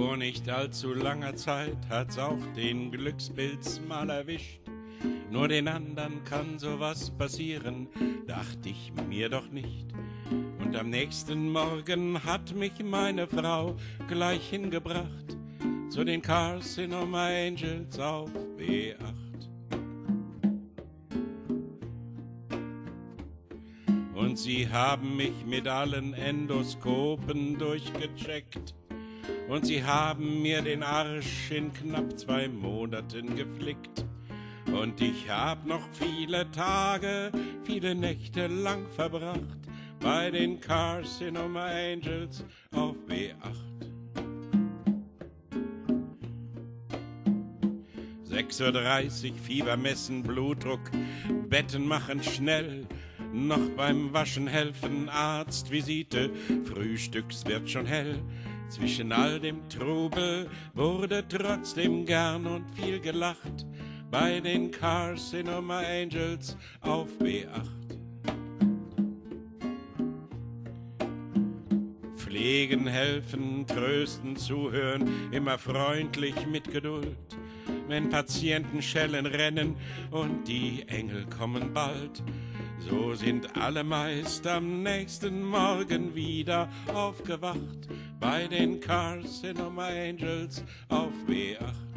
Vor nicht allzu langer Zeit hat's auch den Glückspilz mal erwischt. Nur den anderen kann sowas passieren, dachte ich mir doch nicht. Und am nächsten Morgen hat mich meine Frau gleich hingebracht zu den Carcinoma Angels auf B8. Und sie haben mich mit allen Endoskopen durchgecheckt. Und sie haben mir den Arsch in knapp zwei Monaten geflickt. Und ich hab noch viele Tage, viele Nächte lang verbracht bei den Carcinoma Angels auf B8. 6.30 Uhr, Fieber messen, Blutdruck, Betten machen schnell, noch beim Waschen helfen, Arztvisite, Frühstücks wird schon hell. Zwischen all dem Trubel wurde trotzdem gern und viel gelacht bei den Carcinoma Angels auf B8. Pflegen, helfen, trösten, zuhören, immer freundlich mit Geduld. Wenn Patienten schellen rennen und die Engel kommen bald, so sind alle meist am nächsten Morgen wieder aufgewacht bei den Carcinoma Angels auf B8.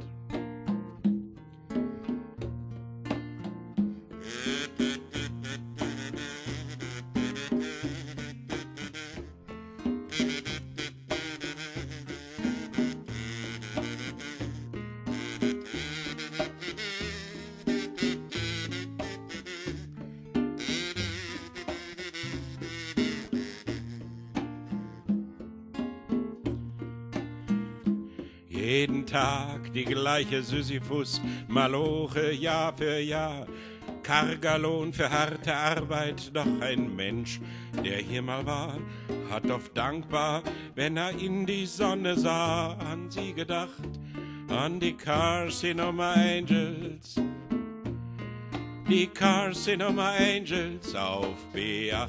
Jeden Tag die gleiche Sisyphus, Maloche Jahr für Jahr. Karger für harte Arbeit, doch ein Mensch, der hier mal war, hat oft dankbar, wenn er in die Sonne sah, an sie gedacht, an die Carcinoma Angels. Die Carcinoma Angels auf B8.